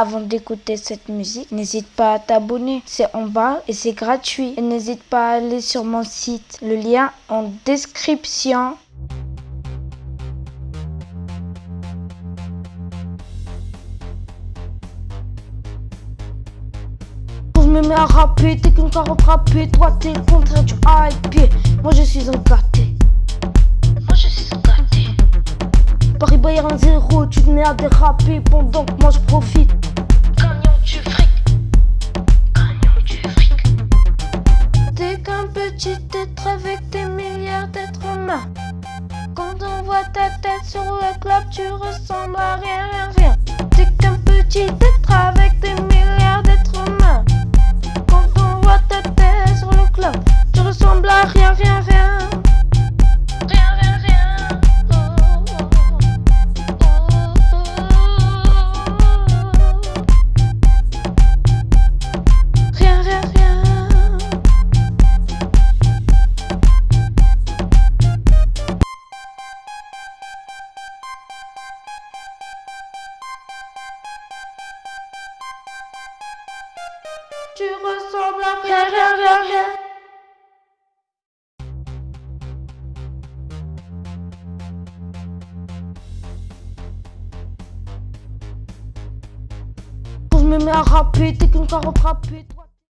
Avant d'écouter cette musique, n'hésite pas à t'abonner. C'est en bas et c'est gratuit. Et n'hésite pas à aller sur mon site. Le lien en description. Je me mets à rapper, t'es qu'une carotte râpée Toi t'es le contraire du hype Moi je suis un gâté Paris Bayern 0, tu te mets à déraper Pendant que moi je profite. Gagnant du fric. Gagnant du fric. T'es qu'un petit être avec des milliards d'êtres humains. Quand on voit ta tête sur le club Tu ressembles à rien, rien, rien. T'es qu'un petit être Tu ressembles à rien, rien, rien, rien. Je me mets à rapper, t'es qu'une carotte râpée